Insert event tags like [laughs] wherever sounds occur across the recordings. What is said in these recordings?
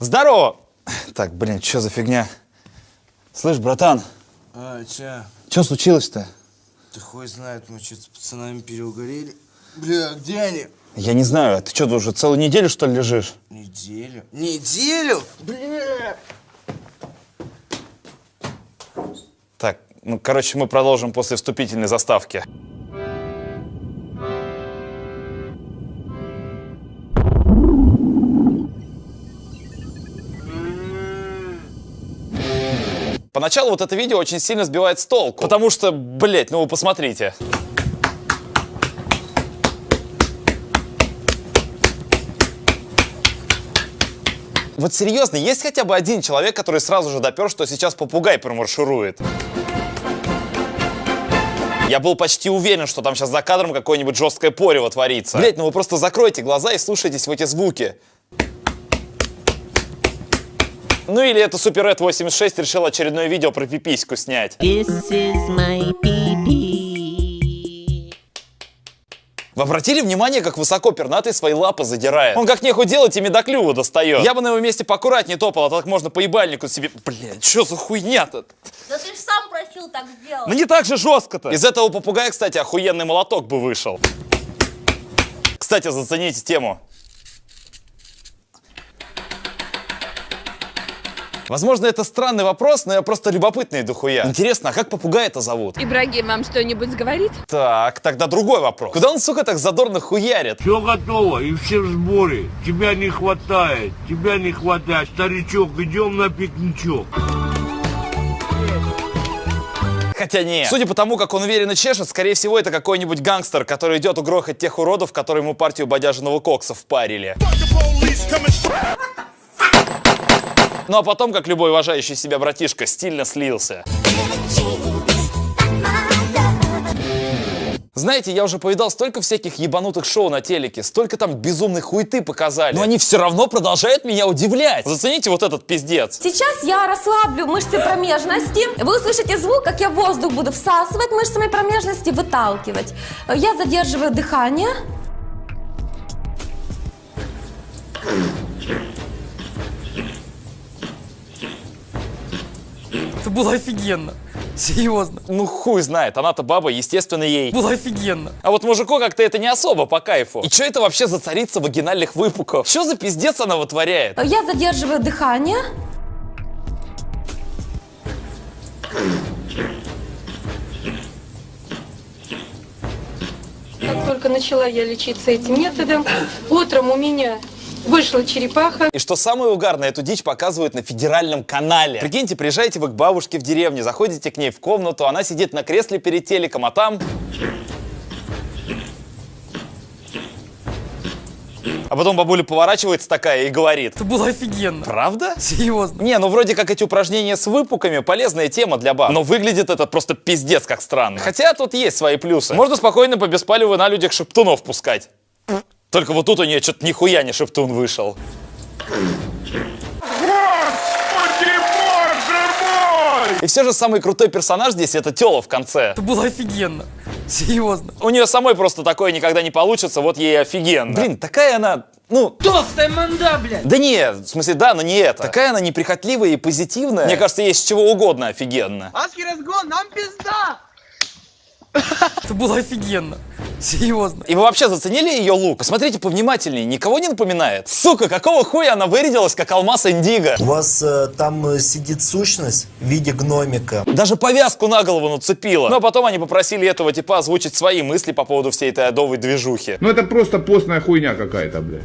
Здорово! Так, блин, что за фигня? Слышь, братан, А, ча, что случилось-то? ты хуй знает, мы что-то с пацанами переугорели. Бля, где они? Я не знаю, а ты что, уже целую неделю, что ли, лежишь? Неделю? Неделю? Бля! Так, ну, короче, мы продолжим после вступительной заставки. Поначалу вот это видео очень сильно сбивает с толку, потому что, блять, ну вы посмотрите. Вот серьезно, есть хотя бы один человек, который сразу же допер, что сейчас попугай промарширует? Я был почти уверен, что там сейчас за кадром какое-нибудь жесткое порево творится. Блять, ну вы просто закройте глаза и слушайтесь в эти звуки. Ну или это Супер Ред 86 решил очередное видео про пипиську снять. This is my. Вы обратили внимание, как высоко пернатый свои лапы задирает? Он как нехуй делать ими до клюва достает. Я бы на его месте поаккуратнее топал, а так можно по ебальнику себе... Блядь, что за хуйня-то? Да ты же сам просил так сделать. Ну не так же жестко-то. Из этого попугая, кстати, охуенный молоток бы вышел. Кстати, зацените тему. Возможно, это странный вопрос, но я просто любопытный дохуя. Интересно, а как попугая это зовут? Ибрагим вам что-нибудь говорит? Так, тогда другой вопрос. Куда он, сука, так задорно хуярит? Все готово и все в сборе. Тебя не хватает, тебя не хватает. Старичок, идем на пикничок. Хотя нет. Судя по тому, как он уверенно чешет, скорее всего, это какой-нибудь гангстер, который идет угрохать тех уродов, которые ему партию бодяжного кокса впарили. Ну а потом, как любой уважающий себя братишка, стильно слился. Знаете, я уже повидал столько всяких ебанутых шоу на телеке, столько там безумной хуеты показали. Но они все равно продолжают меня удивлять. Зацените вот этот пиздец. Сейчас я расслаблю мышцы промежности. Вы услышите звук, как я воздух буду всасывать мышцами промежности, выталкивать. Я задерживаю дыхание. Это было офигенно. Серьезно. Ну хуй знает, она-то баба, естественно, ей. Было офигенно. А вот мужику как-то это не особо по кайфу. И что это вообще за царица вагинальных выпуков? Что за пиздец она вытворяет? Я задерживаю дыхание. Как только начала я лечиться этим методом, утром у меня вышла черепаха. И что самое угарное, эту дичь показывают на федеральном канале. Прикиньте, приезжаете вы к бабушке в деревню, заходите к ней в комнату, она сидит на кресле перед телеком, а там... А потом бабуля поворачивается такая и говорит. Это было офигенно. Правда? Серьезно. Не, ну вроде как эти упражнения с выпуками полезная тема для баб. Но выглядит это просто пиздец как странно. Хотя тут есть свои плюсы. Можно спокойно по беспалеву на людях шептунов пускать. Только вот тут у нее что-то нихуя не шептун вышел. И все же самый крутой персонаж здесь это Тела в конце. Это было офигенно. [laughs] Серьезно. У нее самой просто такое никогда не получится, вот ей офигенно. Блин, такая она, ну... Толстая манда, блядь. Да не, в смысле, да, но не это. Такая она неприхотливая и позитивная. Мне кажется, есть чего угодно офигенно. Адский разгон, нам пизда. Это было офигенно. Серьезно. И вы вообще заценили ее лук? Посмотрите повнимательнее, никого не напоминает? Сука, какого хуя она вырядилась, как алмаз Индиго? У вас э, там э, сидит сущность в виде гномика. Даже повязку на голову нацепила. Но потом они попросили этого типа озвучить свои мысли по поводу всей этой адовой движухи. Ну это просто постная хуйня какая-то, блядь.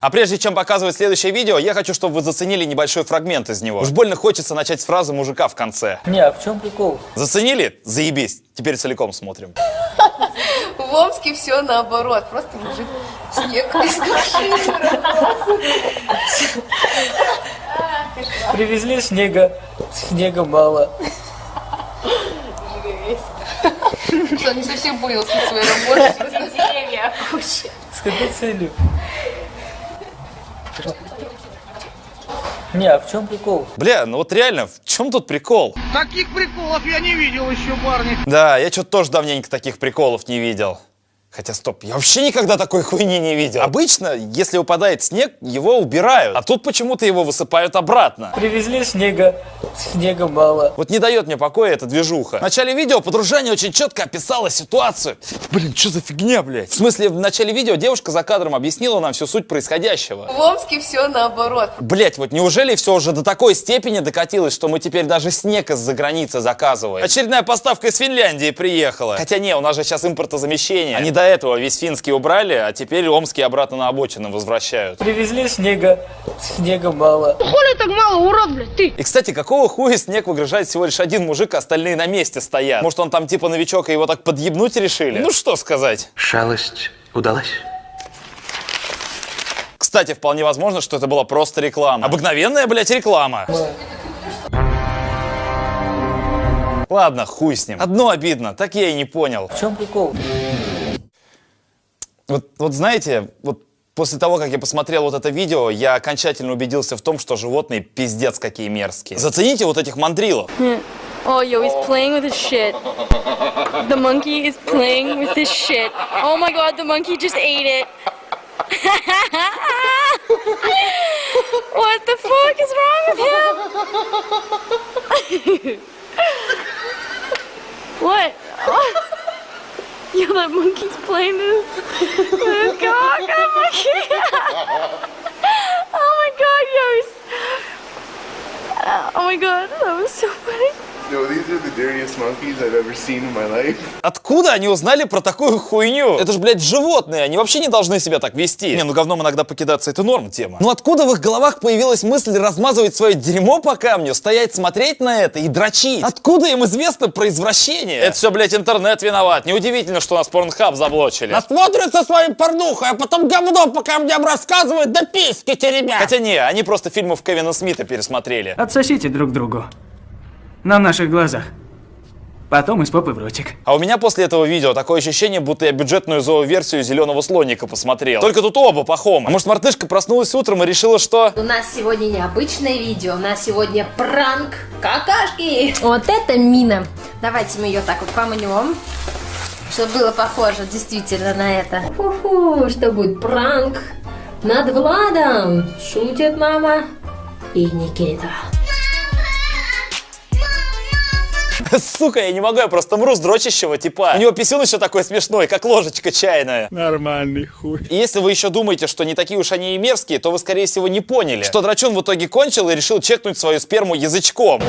А прежде чем показывать следующее видео, я хочу, чтобы вы заценили небольшой фрагмент из него. Уж больно хочется начать с фразы мужика в конце. Не, а в чем прикол? Заценили? Заебись. Теперь целиком смотрим. [laughs] В Омске все наоборот. Просто мужик снег из. Привезли снега. Снега мало. Что, не совсем понял суть своей работы. Деревья куча. С какой целью? Не, а в чем прикол? Бля, ну вот реально, в чем тут прикол? Таких приколов я не видел еще, парни. Да, я что-то тоже давненько таких приколов не видел. Хотя, стоп, я вообще никогда такой хуйни не видел. Обычно, если выпадает снег, его убирают. А тут почему-то его высыпают обратно. Привезли снега, снега мало. Вот не дает мне покоя эта движуха. В начале видео подружание очень четко описала ситуацию. Блин, что за фигня, блядь? В смысле, в начале видео девушка за кадром объяснила нам всю суть происходящего. В Омске все наоборот. Блять, вот неужели все уже до такой степени докатилось, что мы теперь даже снег из-за границы заказываем? Очередная поставка из Финляндии приехала. Хотя не, у нас же сейчас импортозамещение. Они до этого весь финский убрали, а теперь омский обратно на обочину возвращают. Привезли снега, снега мало. Хули так мало, урод, блядь, ты? И, кстати, какого хуя снег выгружает всего лишь один мужик, а остальные на месте стоят? Может, он там типа новичок и его так подъебнуть решили? Ну что сказать? Шалость удалась? Кстати, вполне возможно, что это была просто реклама. Обыкновенная, блядь, реклама. Ладно, хуй с ним. Одно обидно, так я и не понял. В чем прикол? Вот, вот знаете, вот после того, как я посмотрел вот это видео, я окончательно убедился в том, что животные пиздец какие мерзкие. Зацените вот этих мандрилов. [laughs] Oh, yo, he's playing with his shit. The monkey is playing with his shit. Oh my god, the monkey just ate it. [laughs] what the fuck is wrong with him? [laughs] what? That monkey's playing this. This my god. Oh my god, yo. Oh my god, that was so funny. Yo, these are the dirtiest monkeys I've ever seen in my life. Откуда они узнали про такую хуйню? Это же, блядь, животные, они вообще не должны себя так вести. Не, ну говном иногда покидаться, это норм тема. Ну откуда в их головах появилась мысль размазывать свое дерьмо по камню, стоять смотреть на это и дрочить? Откуда им известно про извращение? Это все, блядь, интернет виноват. Неудивительно, что нас порнхаб заблочили. Насмотрят со своим порнухой, а потом говно по камням рассказывают, да письки теребят. Хотя не, они просто фильмов Кевина Смита пересмотрели. Отсосите друг другу. На наших глазах. Потом из попы в ротик. А у меня после этого видео такое ощущение, будто я бюджетную зооверсию зеленого слоника посмотрел. Только тут оба пахома. А может, мартышка проснулась утром и решила, что... У нас сегодня необычное видео, у нас сегодня пранк какашки. Вот это мина. Давайте мы ее так вот помнем, чтобы было похоже действительно на это. Фу-фу, что будет пранк над Владом. Шутит мама и Никита. [laughs] Сука, я не могу, я просто мру с дрочащего типа. У него писюн еще такой смешной, как ложечка чайная. Нормальный хуй. И если вы еще думаете, что не такие уж они и мерзкие, то вы, скорее всего, не поняли, что драчун в итоге кончил и решил чекнуть свою сперму язычком.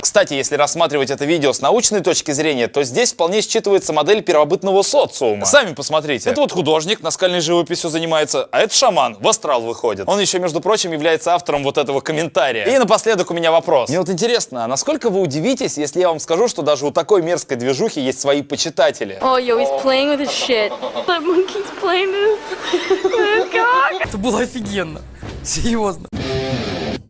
Кстати, если рассматривать это видео с научной точки зрения, то здесь вполне считывается модель первобытного социума. Сами посмотрите. Это вот художник, наскальной живописью занимается, а это шаман, в астрал выходит. Он еще, между прочим, является автором вот этого комментария. И напоследок у меня вопрос. Мне вот интересно, а насколько вы удивитесь, если я вам скажу, что даже у такой мерзкой движухи есть свои почитатели? Oh, yo, he's playing with his shit. That monkey's playing this. This cock. Это было офигенно. Серьезно.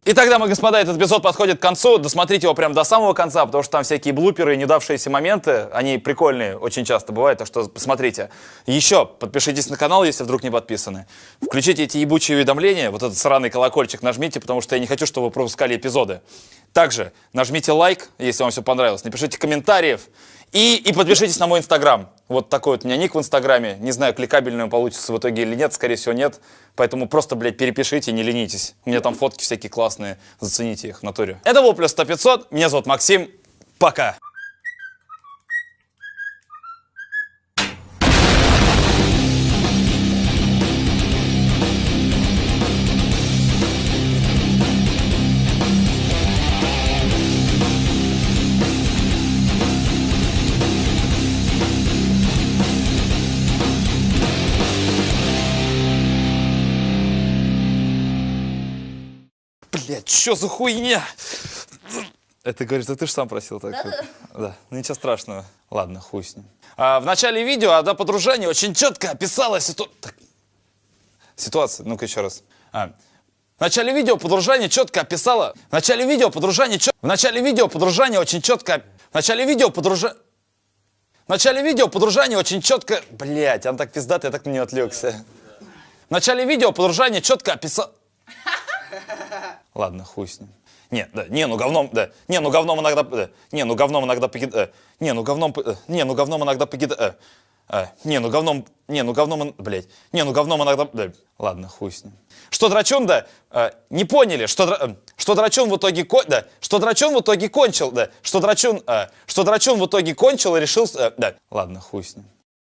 И тогда, мы, господа, этот эпизод подходит к концу. Досмотрите его прям до самого конца, потому что там всякие блуперы и недавшиеся моменты, они прикольные, очень часто бывают, так что посмотрите. Еще подпишитесь на канал, если вдруг не подписаны. Включите эти ебучие уведомления, вот этот сраный колокольчик нажмите, потому что я не хочу, чтобы вы пропускали эпизоды. Также нажмите лайк, если вам все понравилось, напишите комментариев и, и подпишитесь на мой инстаграм. Вот такой вот у меня ник в инстаграме. Не знаю, кликабельный он получится в итоге или нет, скорее всего нет. Поэтому просто, блядь, перепишите, не ленитесь. У меня там фотки всякие классные, зацените их в натуре. Это был плюс 100 500, меня зовут Максим, пока. Блядь, что за хуйня? Это говоришь, это ты же сам просил так. Да, да. Ну ничего страшного. Ладно, хуй с ним. А, в начале видео одна подружание очень четко описала ситу... так. ситуацию. Ну-ка еще раз. А. В начале видео подружание четко описала. В начале видео подружание чет... В начале видео подружание очень четко. В начале видео подружание. В начале видео подружание очень четко. Блять, он так пиздатый, я так на нее отвлекся. В начале видео подружание четко описал. Ладно, хуй с ним. Не, да, не, ну говном, да. Не, ну говном иногда, да. Не, ну говном иногда покид... э, Не, ну говном, э, не, ну говном иногда покид... э, э, Не, ну говном, не, ну говном, блядь. Не, ну говном иногда, да. Ладно, хуй с ним. Что драчун, да, э, не поняли, что, дра- э, что драчун в итоге, ко- да, что драчун в итоге кончил, да, что драчун, э, что драчун в итоге кончил и решил, э, да. Ладно, хуй с ним.